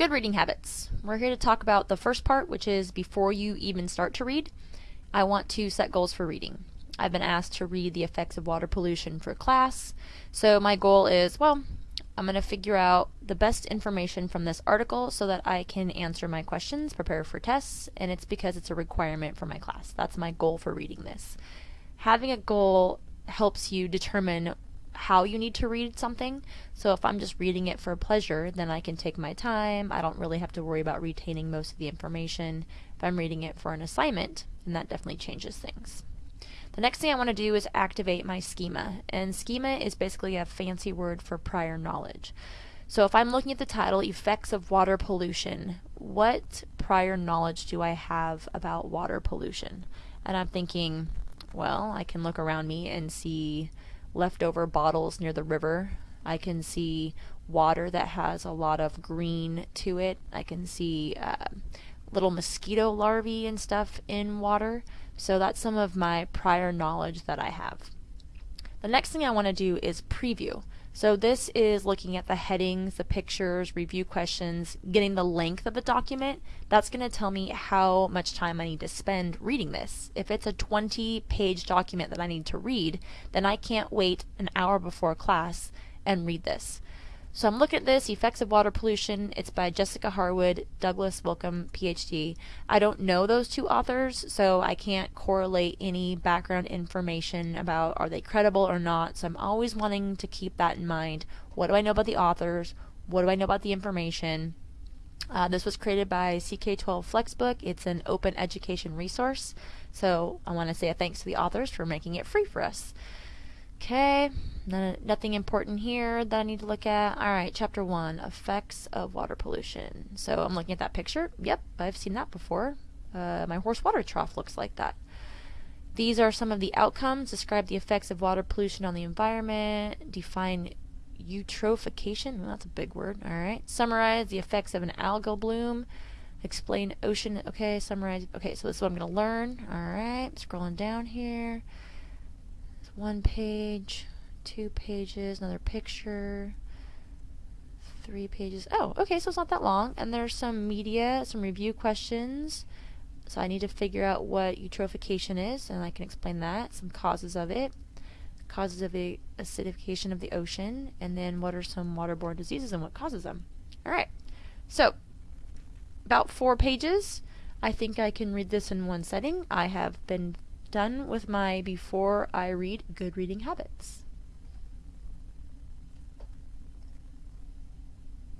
Good reading habits. We're here to talk about the first part, which is before you even start to read, I want to set goals for reading. I've been asked to read the effects of water pollution for class, so my goal is well, I'm going to figure out the best information from this article so that I can answer my questions, prepare for tests, and it's because it's a requirement for my class. That's my goal for reading this. Having a goal helps you determine how you need to read something. So if I'm just reading it for pleasure, then I can take my time. I don't really have to worry about retaining most of the information. If I'm reading it for an assignment, then that definitely changes things. The next thing I want to do is activate my schema. And schema is basically a fancy word for prior knowledge. So if I'm looking at the title, Effects of Water Pollution, what prior knowledge do I have about water pollution? And I'm thinking, well, I can look around me and see leftover bottles near the river. I can see water that has a lot of green to it. I can see uh, little mosquito larvae and stuff in water. So that's some of my prior knowledge that I have. The next thing I want to do is preview. So this is looking at the headings, the pictures, review questions, getting the length of the document. That's going to tell me how much time I need to spend reading this. If it's a 20 page document that I need to read, then I can't wait an hour before class and read this. So I'm looking at this, Effects of Water Pollution. It's by Jessica Harwood, Douglas Wilkin, PhD. I don't know those two authors, so I can't correlate any background information about are they credible or not. So I'm always wanting to keep that in mind. What do I know about the authors? What do I know about the information? Uh, this was created by CK12 Flexbook. It's an open education resource. So I want to say a thanks to the authors for making it free for us. Okay, nothing important here that I need to look at. Alright, chapter 1 Effects of Water Pollution. So I'm looking at that picture. Yep, I've seen that before. Uh, my horse water trough looks like that. These are some of the outcomes. Describe the effects of water pollution on the environment. Define eutrophication. Well, that's a big word. Alright. Summarize the effects of an algal bloom. Explain ocean. Okay, summarize. Okay, so this is what I'm going to learn. Alright, scrolling down here one page, two pages, another picture, three pages. Oh, okay, so it's not that long. And there's some media, some review questions. So I need to figure out what eutrophication is, and I can explain that, some causes of it, causes of the acidification of the ocean, and then what are some waterborne diseases and what causes them. Alright, so about four pages. I think I can read this in one setting. I have been done with my before I read good reading habits.